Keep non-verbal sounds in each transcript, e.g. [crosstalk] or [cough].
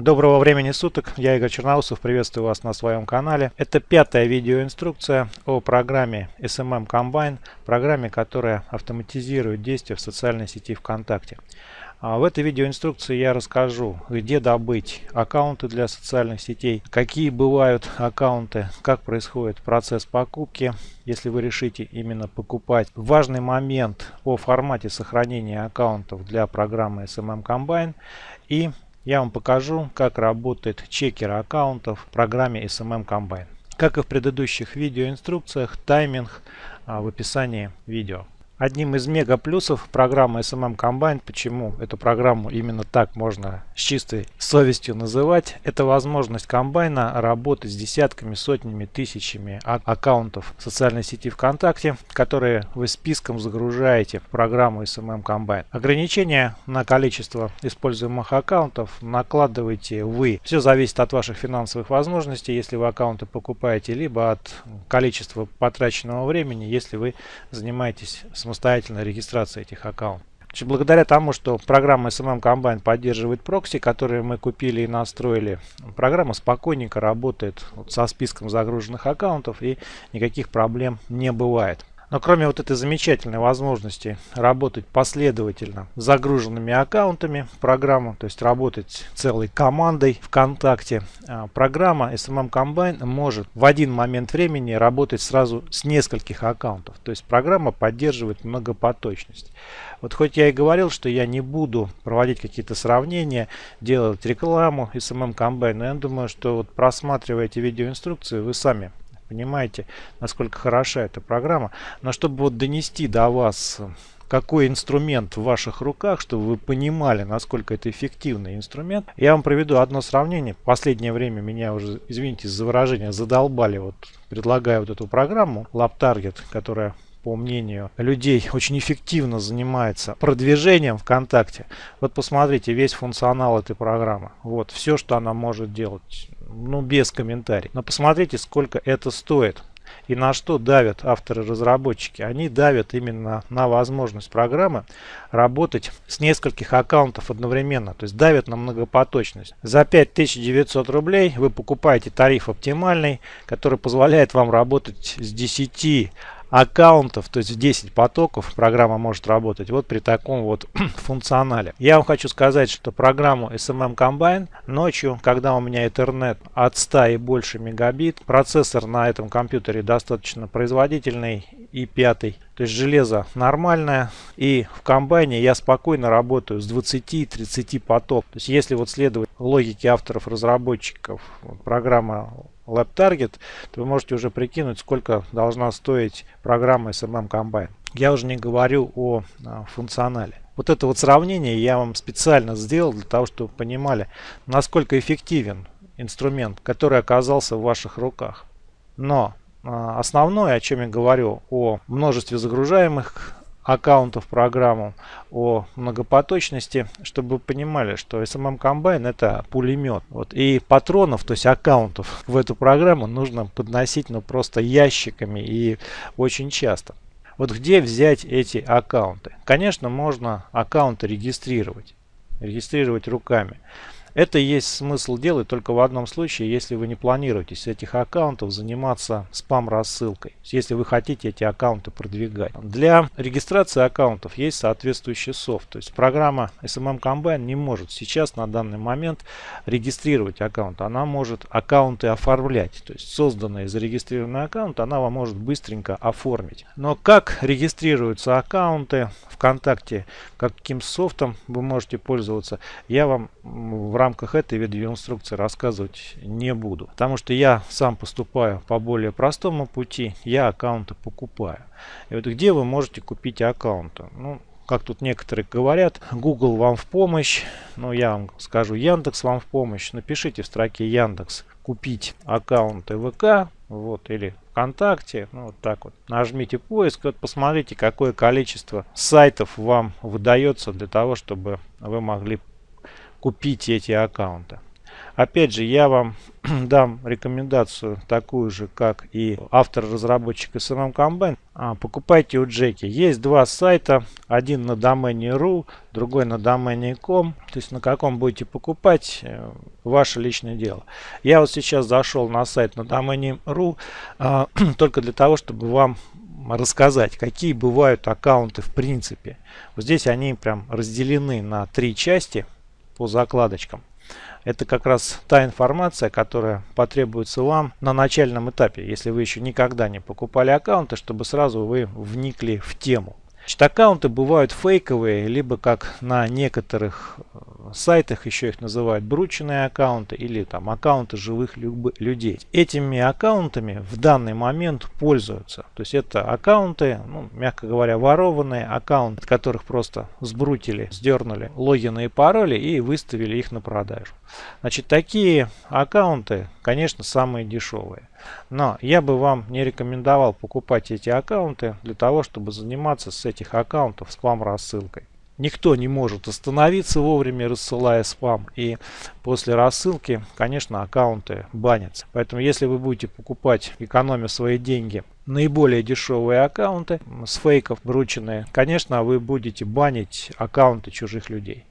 Доброго времени суток, я Игорь Черноусов, приветствую вас на своем канале. Это пятая видеоинструкция о программе SMM Combine, программе, которая автоматизирует действия в социальной сети ВКонтакте. А в этой видеоинструкции я расскажу, где добыть аккаунты для социальных сетей, какие бывают аккаунты, как происходит процесс покупки, если вы решите именно покупать. Важный момент о формате сохранения аккаунтов для программы SMM Combine и я вам покажу, как работает чекер аккаунтов в программе SMM Combine. Как и в предыдущих видеоинструкциях, тайминг а, в описании видео. Одним из мега плюсов программы SMM Combine, почему эту программу именно так можно с чистой совестью называть, это возможность комбайна работать с десятками, сотнями, тысячами аккаунтов социальной сети ВКонтакте, которые вы списком загружаете в программу SMM Combine. Ограничения на количество используемых аккаунтов накладываете вы. Все зависит от ваших финансовых возможностей, если вы аккаунты покупаете, либо от количества потраченного времени, если вы занимаетесь самостоятельной регистрации этих аккаунтов. Благодаря тому, что программа SMM Combine поддерживает прокси, которые мы купили и настроили, программа спокойненько работает со списком загруженных аккаунтов и никаких проблем не бывает. Но кроме вот этой замечательной возможности работать последовательно с загруженными аккаунтами программу, то есть работать целой командой ВКонтакте, а, программа SMM Combine может в один момент времени работать сразу с нескольких аккаунтов. То есть программа поддерживает многопоточность. Вот хоть я и говорил, что я не буду проводить какие-то сравнения, делать рекламу SMM Combine, но я думаю, что вот просматривая эти видеоинструкции, вы сами Понимаете, насколько хороша эта программа. Но чтобы вот донести до вас, какой инструмент в ваших руках, чтобы вы понимали, насколько это эффективный инструмент, я вам проведу одно сравнение. В последнее время меня уже, извините за выражение, задолбали, вот предлагая вот эту программу LabTarget, которая по мнению людей, очень эффективно занимается продвижением ВКонтакте. Вот посмотрите весь функционал этой программы. Вот все, что она может делать ну, без комментариев. Но посмотрите, сколько это стоит. И на что давят авторы-разработчики? Они давят именно на возможность программы работать с нескольких аккаунтов одновременно. То есть давят на многопоточность. За 5900 рублей вы покупаете тариф оптимальный, который позволяет вам работать с 10 аккаунтов, то есть в 10 потоков программа может работать вот при таком вот [clears throat] функционале. Я вам хочу сказать, что программу SMM Combine ночью, когда у меня интернет от 100 и больше мегабит, процессор на этом компьютере достаточно производительный и пятый, то есть железо нормальное и в комбайне я спокойно работаю с 20-30 поток. То есть если вот следовать логике авторов разработчиков программа LabTarget, то вы можете уже прикинуть, сколько должна стоить программа SMM Combine. Я уже не говорю о а, функционале. Вот это вот сравнение я вам специально сделал для того, чтобы вы понимали, насколько эффективен инструмент, который оказался в ваших руках. Но основное, о чем я говорю, о множестве загружаемых аккаунтов программу, о многопоточности, чтобы вы понимали, что SMM Combine это пулемет. Вот. И патронов, то есть аккаунтов в эту программу нужно подносить ну, просто ящиками и очень часто. Вот где взять эти аккаунты? Конечно, можно аккаунты регистрировать. Регистрировать руками. Это есть смысл делать только в одном случае, если вы не планируете с этих аккаунтов заниматься спам-рассылкой, если вы хотите эти аккаунты продвигать. Для регистрации аккаунтов есть соответствующий софт, то есть программа SMM Combine не может сейчас на данный момент регистрировать аккаунт, она может аккаунты оформлять, то есть созданный и зарегистрированный аккаунт она вам может быстренько оформить. Но как регистрируются аккаунты ВКонтакте, каким софтом вы можете пользоваться, я вам в рамках этой видеоинструкции рассказывать не буду. Потому что я сам поступаю по более простому пути, я аккаунты покупаю. И вот где вы можете купить аккаунты? Ну, как тут некоторые говорят, Google вам в помощь, но я вам скажу, Яндекс вам в помощь. Напишите в строке Яндекс купить аккаунты ВК, вот, или ВКонтакте, ну, вот так вот. Нажмите поиск, вот посмотрите, какое количество сайтов вам выдается для того, чтобы вы могли купить эти аккаунты. Опять же, я вам [clears throat] дам рекомендацию такую же, как и автор-разработчик SMM Combine. А, покупайте у Джеки. Есть два сайта, один на домене .ru, другой на домене .com. То есть на каком будете покупать, э, ваше личное дело. Я вот сейчас зашел на сайт на домене .ru а, [clears throat] только для того, чтобы вам рассказать, какие бывают аккаунты в принципе. Вот здесь они прям разделены на три части по закладочкам. Это как раз та информация, которая потребуется вам на начальном этапе, если вы еще никогда не покупали аккаунты, чтобы сразу вы вникли в тему. Значит, аккаунты бывают фейковые, либо как на некоторых э, сайтах еще их называют брученные аккаунты или там аккаунты живых людей. Этими аккаунтами в данный момент пользуются. То есть это аккаунты, ну, мягко говоря, ворованные аккаунты, которых просто сбрутили, сдернули логины и пароли и выставили их на продажу. Значит, такие аккаунты, конечно, самые дешевые. Но я бы вам не рекомендовал покупать эти аккаунты для того, чтобы заниматься с этих аккаунтов спам-рассылкой. Никто не может остановиться вовремя, рассылая спам. И после рассылки, конечно, аккаунты банятся. Поэтому, если вы будете покупать, экономя свои деньги, наиболее дешевые аккаунты с фейков врученные, конечно, вы будете банить аккаунты чужих людей.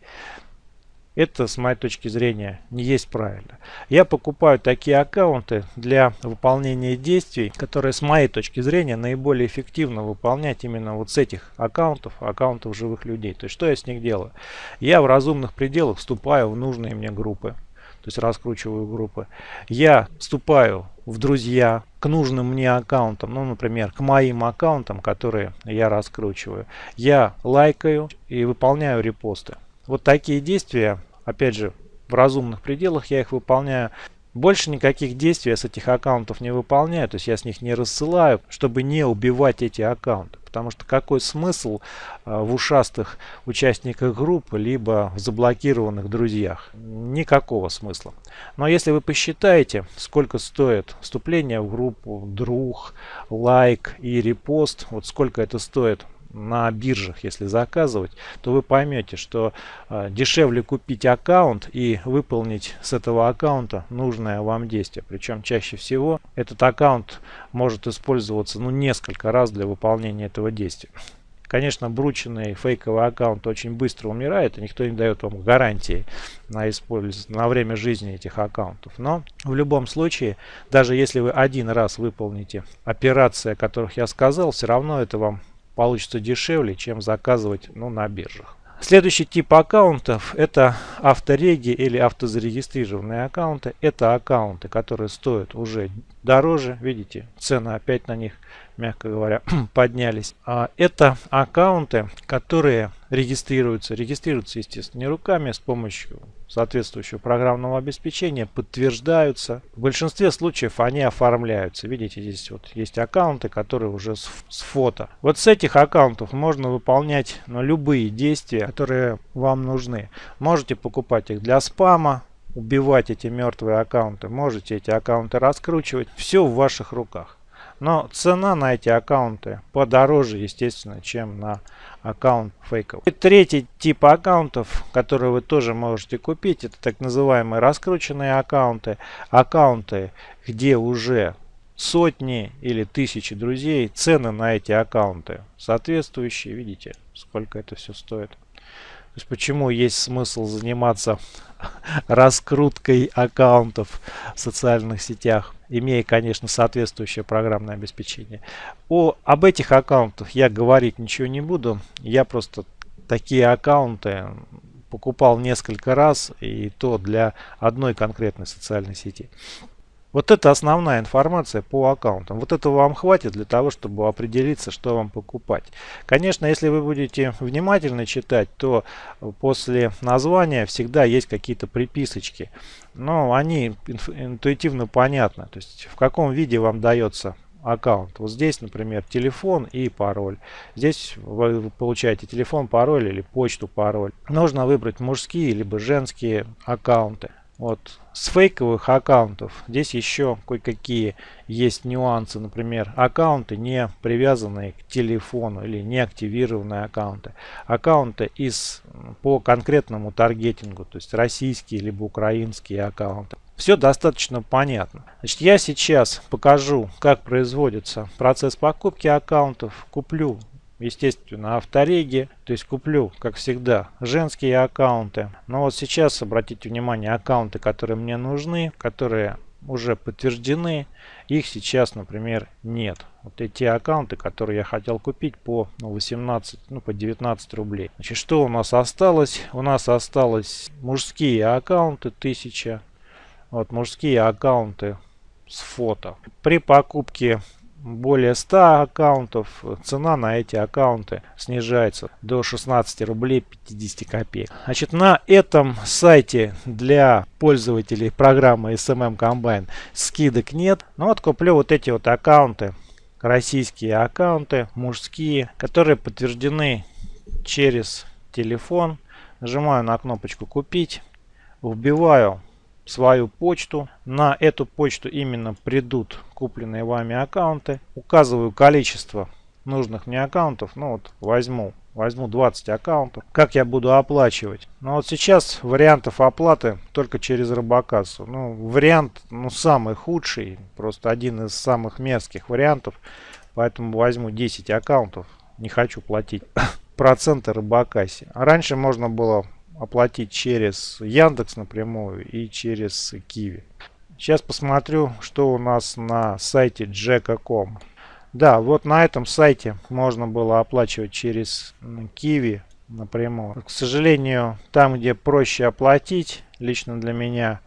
Это, с моей точки зрения, не есть правильно. Я покупаю такие аккаунты для выполнения действий, которые, с моей точки зрения, наиболее эффективно выполнять именно вот с этих аккаунтов, аккаунтов живых людей. То есть, что я с них делаю? Я в разумных пределах вступаю в нужные мне группы. То есть раскручиваю группы. Я вступаю в друзья к нужным мне аккаунтам, ну, например, к моим аккаунтам, которые я раскручиваю. Я лайкаю и выполняю репосты. Вот такие действия Опять же, в разумных пределах я их выполняю. Больше никаких действий я с этих аккаунтов не выполняю, то есть я с них не рассылаю, чтобы не убивать эти аккаунты. Потому что какой смысл а, в ушастых участниках группы, либо в заблокированных друзьях? Никакого смысла. Но если вы посчитаете, сколько стоит вступление в группу, друг, лайк и репост, вот сколько это стоит на биржах, если заказывать, то вы поймете, что э, дешевле купить аккаунт и выполнить с этого аккаунта нужное вам действие. Причем чаще всего этот аккаунт может использоваться ну, несколько раз для выполнения этого действия. Конечно, брученный фейковый аккаунт очень быстро умирает, и никто не дает вам гарантии на, использ... на время жизни этих аккаунтов. Но в любом случае, даже если вы один раз выполните операции, о которых я сказал, все равно это вам получится дешевле, чем заказывать ну, на биржах. Следующий тип аккаунтов это автореги или автозарегистрированные аккаунты. Это аккаунты, которые стоят уже дороже. Видите, цены опять на них мягко говоря, [clears throat] поднялись. А это аккаунты, которые регистрируются. Регистрируются, естественно, не руками, а с помощью соответствующего программного обеспечения, подтверждаются. В большинстве случаев они оформляются. Видите, здесь вот есть аккаунты, которые уже с, с фото. Вот с этих аккаунтов можно выполнять ну, любые действия, которые вам нужны. Можете покупать их для спама, убивать эти мертвые аккаунты, можете эти аккаунты раскручивать. Все в ваших руках. Но цена на эти аккаунты подороже, естественно, чем на аккаунт фейков. И третий тип аккаунтов, которые вы тоже можете купить, это так называемые раскрученные аккаунты. Аккаунты, где уже сотни или тысячи друзей, цены на эти аккаунты соответствующие. Видите, сколько это все стоит. Есть почему есть смысл заниматься раскруткой аккаунтов в социальных сетях, имея, конечно, соответствующее программное обеспечение. О, об этих аккаунтах я говорить ничего не буду. Я просто такие аккаунты покупал несколько раз, и то для одной конкретной социальной сети. Вот это основная информация по аккаунтам. Вот этого вам хватит для того, чтобы определиться, что вам покупать. Конечно, если вы будете внимательно читать, то после названия всегда есть какие-то приписочки. Но они интуитивно понятны. То есть в каком виде вам дается аккаунт. Вот здесь, например, телефон и пароль. Здесь вы получаете телефон, пароль или почту, пароль. Нужно выбрать мужские либо женские аккаунты. Вот с фейковых аккаунтов здесь еще кое-какие есть нюансы. Например, аккаунты не привязанные к телефону или не активированные аккаунты. Аккаунты из по конкретному таргетингу, то есть российские либо украинские аккаунты. Все достаточно понятно. Значит, я сейчас покажу, как производится процесс покупки аккаунтов. Куплю естественно, автореги. То есть куплю, как всегда, женские аккаунты. Но вот сейчас, обратите внимание, аккаунты, которые мне нужны, которые уже подтверждены, их сейчас, например, нет. Вот эти аккаунты, которые я хотел купить по 18, ну, по 19 рублей. Значит, что у нас осталось? У нас осталось мужские аккаунты 1000. Вот мужские аккаунты с фото. При покупке более 100 аккаунтов, цена на эти аккаунты снижается до 16 рублей 50 копеек. Значит, на этом сайте для пользователей программы SMM Combine скидок нет. Но вот куплю вот эти вот аккаунты, российские аккаунты, мужские, которые подтверждены через телефон. Нажимаю на кнопочку «Купить», вбиваю свою почту. На эту почту именно придут купленные вами аккаунты. Указываю количество нужных мне аккаунтов. Ну вот возьму. Возьму 20 аккаунтов. Как я буду оплачивать? Ну вот сейчас вариантов оплаты только через робокассу. Ну вариант ну самый худший. Просто один из самых мерзких вариантов. Поэтому возьму 10 аккаунтов. Не хочу платить [coughs] проценты робокассе. Раньше можно было оплатить через Яндекс напрямую и через Киви. Сейчас посмотрю, что у нас на сайте Jacka.com. Да, вот на этом сайте можно было оплачивать через Киви напрямую. К сожалению, там, где проще оплатить, лично для меня,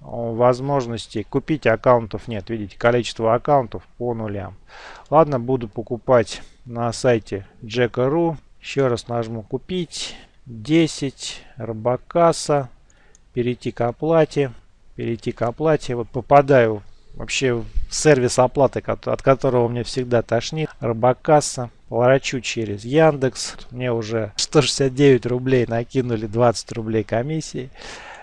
возможности купить аккаунтов нет. Видите, количество аккаунтов по нулям. Ладно, буду покупать на сайте Jacka.ru. Еще раз нажму купить. 10 робокасса перейти к оплате перейти к оплате. Вот попадаю вообще в сервис оплаты от которого мне всегда тошнит. Робокасса поворачу через яндекс. Мне уже 169 рублей накинули 20 рублей комиссии.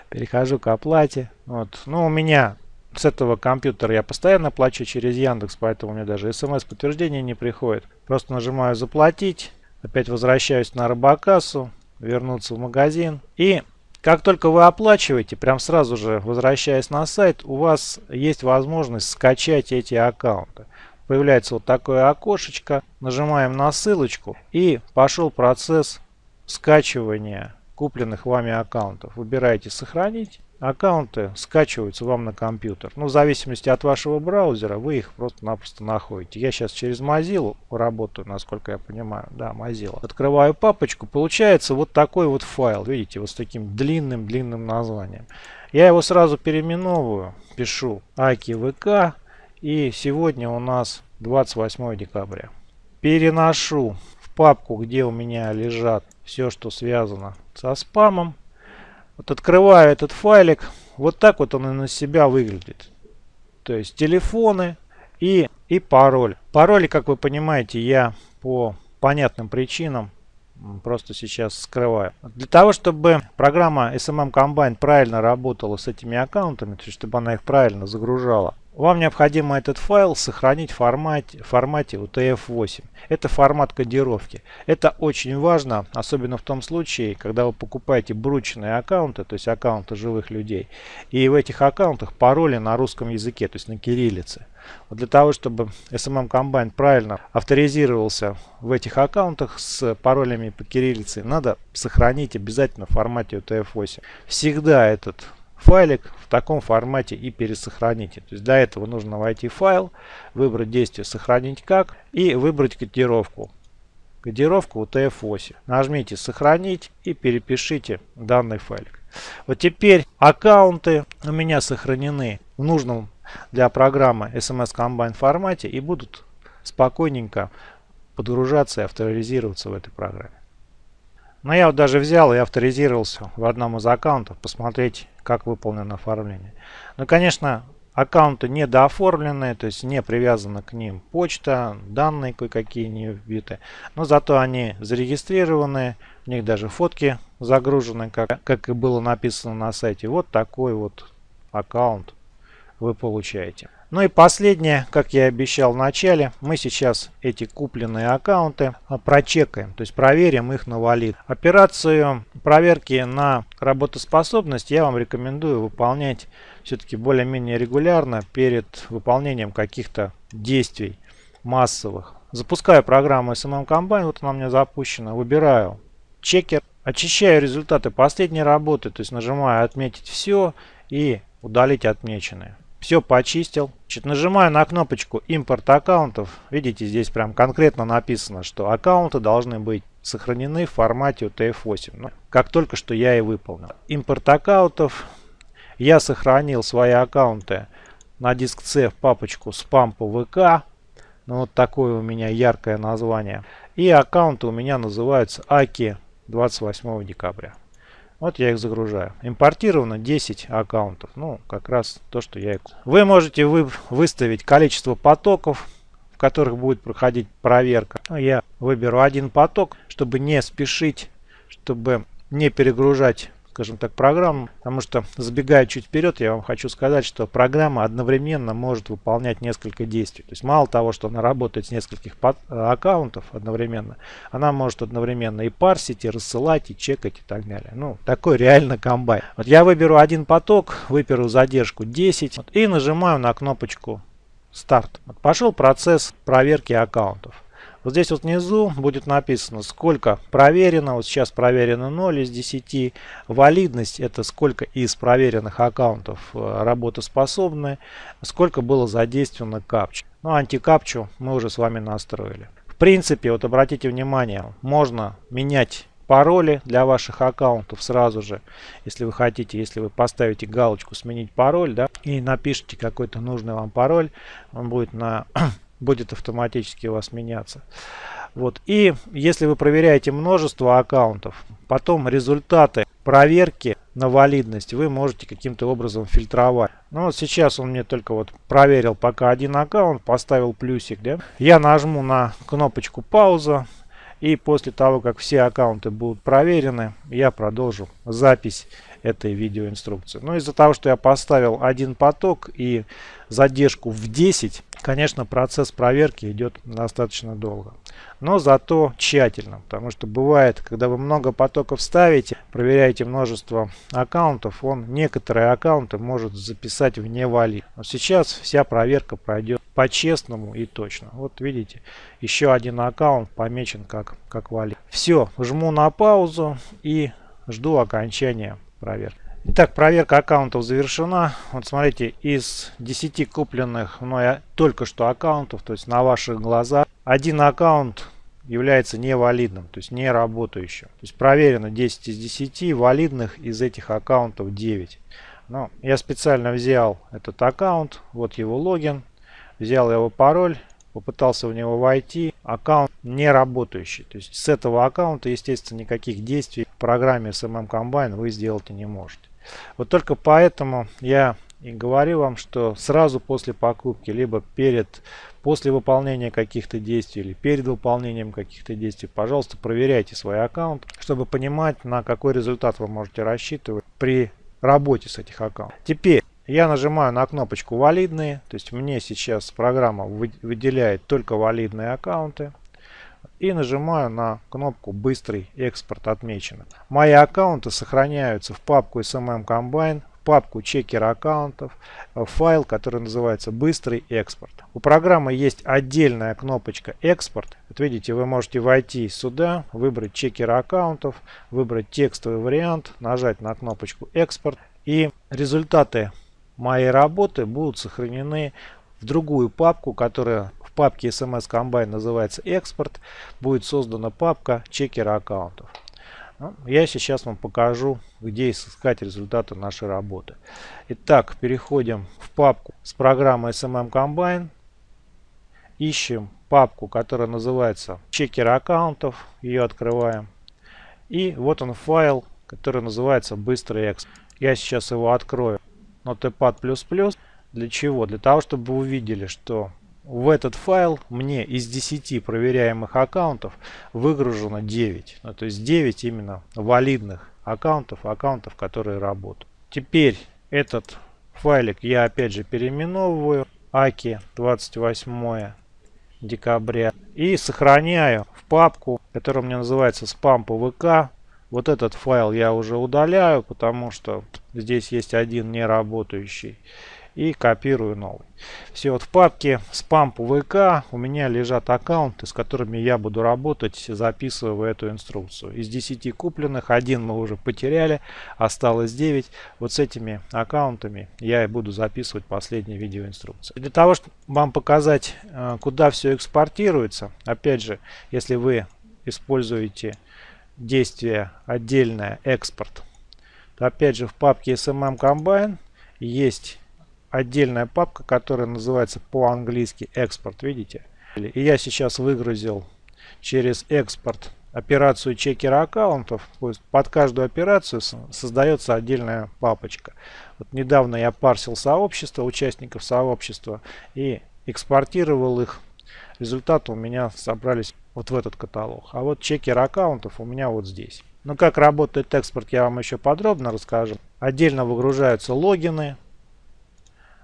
Перехожу к оплате. Вот. Ну у меня с этого компьютера я постоянно плачу через яндекс поэтому у меня даже смс подтверждение не приходит. Просто нажимаю заплатить опять возвращаюсь на робокассу вернуться в магазин. И как только вы оплачиваете, прям сразу же возвращаясь на сайт, у вас есть возможность скачать эти аккаунты. Появляется вот такое окошечко, нажимаем на ссылочку и пошел процесс скачивания купленных вами аккаунтов. Выбираете «Сохранить» аккаунты скачиваются вам на компьютер. Ну, в зависимости от вашего браузера, вы их просто-напросто находите. Я сейчас через Mozilla работаю, насколько я понимаю. Да, Mozilla. Открываю папочку. Получается вот такой вот файл. Видите, вот с таким длинным-длинным названием. Я его сразу переименовываю. Пишу ВК. И сегодня у нас 28 декабря. Переношу в папку, где у меня лежат все, что связано со спамом. Вот открываю этот файлик. Вот так вот он на себя выглядит. То есть телефоны и, и пароль. Пароли, как вы понимаете, я по понятным причинам просто сейчас скрываю. Для того, чтобы программа SMM Combine правильно работала с этими аккаунтами, то есть чтобы она их правильно загружала, вам необходимо этот файл сохранить в формате, формате UTF-8. Это формат кодировки. Это очень важно, особенно в том случае, когда вы покупаете бручные аккаунты, то есть аккаунты живых людей. И в этих аккаунтах пароли на русском языке, то есть на кириллице. Вот для того, чтобы SMM Combine правильно авторизировался в этих аккаунтах с паролями по кириллице, надо сохранить обязательно в формате UTF-8. Всегда этот файлик в таком формате и пересохраните. То есть для этого нужно войти в файл, выбрать действие «Сохранить как» и выбрать кодировку. Кодировку UTF-8. Нажмите «Сохранить» и перепишите данный файлик. Вот теперь аккаунты у меня сохранены в нужном для программы SMS Combine формате и будут спокойненько подгружаться и авторизироваться в этой программе. Но я вот даже взял и авторизировался в одном из аккаунтов, посмотреть, как выполнено оформление. Ну, конечно, аккаунты недооформленные, то есть не привязана к ним почта, данные кое-какие не вбиты. Но зато они зарегистрированы, в них даже фотки загружены, как, как и было написано на сайте. Вот такой вот аккаунт вы получаете. Ну и последнее, как я и обещал в начале, мы сейчас эти купленные аккаунты а, прочекаем, то есть проверим их на валид. Операцию проверки на работоспособность я вам рекомендую выполнять все-таки более-менее регулярно перед выполнением каких-то действий массовых. Запускаю программу SMM Combine, вот она у меня запущена, выбираю чекер, очищаю результаты последней работы, то есть нажимаю отметить все и удалить отмеченные. Все почистил. Значит, нажимаю на кнопочку импорт аккаунтов. Видите, здесь прям конкретно написано, что аккаунты должны быть сохранены в формате UTF-8. Ну, как только что я и выполнил. Импорт аккаунтов. Я сохранил свои аккаунты на диск C в папочку по ВК. Ну, вот такое у меня яркое название. И аккаунты у меня называются AKI 28 декабря. Вот я их загружаю. Импортировано 10 аккаунтов. Ну, как раз то, что я... Вы можете вы выставить количество потоков, в которых будет проходить проверка. Ну, я выберу один поток, чтобы не спешить, чтобы не перегружать скажем так, программу, потому что забегая чуть вперед, я вам хочу сказать, что программа одновременно может выполнять несколько действий. То есть мало того, что она работает с нескольких аккаунтов одновременно, она может одновременно и парсить, и рассылать, и чекать и так далее. Ну, такой реально комбайн. Вот я выберу один поток, выберу задержку 10 вот, и нажимаю на кнопочку старт. Вот пошел процесс проверки аккаунтов. Вот здесь вот внизу будет написано, сколько проверено. Вот сейчас проверено 0 из 10. Валидность это сколько из проверенных аккаунтов э, работоспособны. Сколько было задействовано капчу. Ну, антикапчу мы уже с вами настроили. В принципе, вот обратите внимание, можно менять пароли для ваших аккаунтов сразу же, если вы хотите, если вы поставите галочку сменить пароль, да, и напишите какой-то нужный вам пароль, он будет на будет автоматически у вас меняться. Вот. И если вы проверяете множество аккаунтов, потом результаты проверки на валидность вы можете каким-то образом фильтровать. Ну вот сейчас он мне только вот проверил пока один аккаунт, поставил плюсик. Да? Я нажму на кнопочку пауза. И после того, как все аккаунты будут проверены, я продолжу запись этой видеоинструкции. Но из-за того, что я поставил один поток и задержку в 10, конечно, процесс проверки идет достаточно долго. Но зато тщательно, потому что бывает, когда вы много потоков ставите, проверяете множество аккаунтов, он некоторые аккаунты может записать вне вали. Но сейчас вся проверка пройдет по-честному и точно. Вот видите, еще один аккаунт помечен как, как вали. Все, жму на паузу и жду окончания проверки. Итак, проверка аккаунтов завершена. Вот смотрите, из 10 купленных мной только что аккаунтов, то есть на ваших глазах, один аккаунт является невалидным, то есть не работающим. То есть проверено 10 из 10, валидных из этих аккаунтов 9. Но я специально взял этот аккаунт, вот его логин, взял его пароль, попытался в него войти, аккаунт не работающий. То есть с этого аккаунта, естественно, никаких действий в программе SMM Combine вы сделать не можете. Вот только поэтому я и говорю вам, что сразу после покупки, либо перед, после выполнения каких-то действий, или перед выполнением каких-то действий, пожалуйста, проверяйте свой аккаунт, чтобы понимать, на какой результат вы можете рассчитывать при работе с этих аккаунтов. Теперь я нажимаю на кнопочку «Валидные», то есть мне сейчас программа выделяет только валидные аккаунты и нажимаю на кнопку «Быстрый экспорт отмечено». Мои аккаунты сохраняются в папку SMM Combine, в папку чекер аккаунтов, в файл, который называется «Быстрый экспорт». У программы есть отдельная кнопочка «Экспорт». Вот видите, вы можете войти сюда, выбрать чекер аккаунтов, выбрать текстовый вариант, нажать на кнопочку «Экспорт». И результаты моей работы будут сохранены в другую папку, которая в папке SMS Combine называется экспорт, будет создана папка чекера аккаунтов. Ну, я сейчас вам покажу, где искать результаты нашей работы. Итак, переходим в папку с программой SMM Combine. Ищем папку, которая называется чекер аккаунтов. Ее открываем. И вот он файл, который называется быстрый экспорт. Я сейчас его открою. Notepad++. Для чего? Для того, чтобы вы увидели, что в этот файл мне из 10 проверяемых аккаунтов выгружено 9. Ну, то есть 9 именно валидных аккаунтов, аккаунтов, которые работают. Теперь этот файлик я опять же переименовываю. Аки 28 декабря. И сохраняю в папку, которая у меня называется спам ПВК. Вот этот файл я уже удаляю, потому что здесь есть один неработающий и копирую новый. Все вот в папке спам ВК у меня лежат аккаунты, с которыми я буду работать, записывая эту инструкцию. Из 10 купленных один мы уже потеряли, осталось 9. Вот с этими аккаунтами я и буду записывать последние видеоинструкции. Для того, чтобы вам показать, э, куда все экспортируется, опять же, если вы используете действие отдельное экспорт, то опять же в папке SMM Combine есть отдельная папка, которая называется по-английски экспорт, видите? И я сейчас выгрузил через экспорт операцию чекера аккаунтов. Под каждую операцию создается отдельная папочка. Вот недавно я парсил сообщество, участников сообщества и экспортировал их. Результаты у меня собрались вот в этот каталог. А вот чекер аккаунтов у меня вот здесь. Ну как работает экспорт я вам еще подробно расскажу. Отдельно выгружаются логины,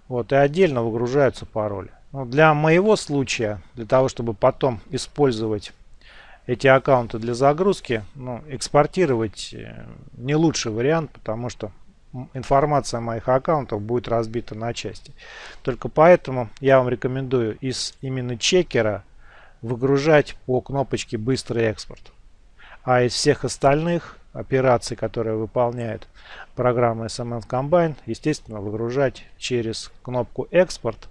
вот, и отдельно выгружаются пароли. Но ну, для моего случая, для того, чтобы потом использовать эти аккаунты для загрузки, ну, экспортировать э, не лучший вариант, потому что информация моих аккаунтов будет разбита на части. Только поэтому я вам рекомендую из именно чекера выгружать по кнопочке «Быстрый экспорт». А из всех остальных операций, которые выполняет программа SMN Combine, естественно, выгружать через кнопку «Экспорт»,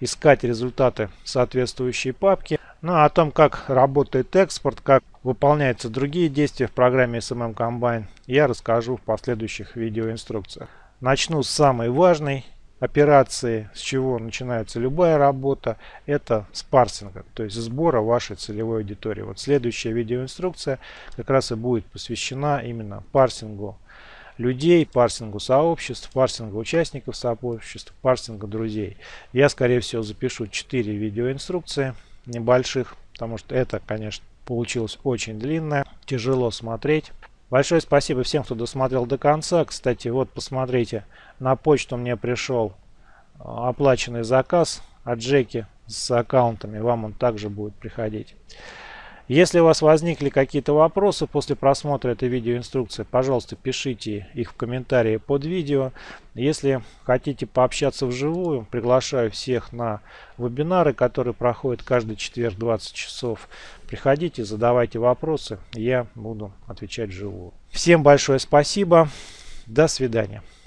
искать результаты соответствующей папки. Ну а о том, как работает экспорт, как выполняются другие действия в программе SMM Combine, я расскажу в последующих видеоинструкциях. Начну с самой важной операции, с чего начинается любая работа, это с парсинга, то есть сбора вашей целевой аудитории. Вот следующая видеоинструкция как раз и будет посвящена именно парсингу людей, парсингу сообществ, парсингу участников сообществ, парсингу друзей. Я, скорее всего, запишу 4 видеоинструкции небольших, потому что это, конечно, получилось очень длинное, тяжело смотреть. Большое спасибо всем, кто досмотрел до конца. Кстати, вот посмотрите, на почту мне пришел а, оплаченный заказ от Джеки с аккаунтами. Вам он также будет приходить. Если у вас возникли какие-то вопросы после просмотра этой видеоинструкции, пожалуйста, пишите их в комментарии под видео. Если хотите пообщаться вживую, приглашаю всех на вебинары, которые проходят каждый четверг 20 часов. Приходите, задавайте вопросы, я буду отвечать вживую. Всем большое спасибо, до свидания.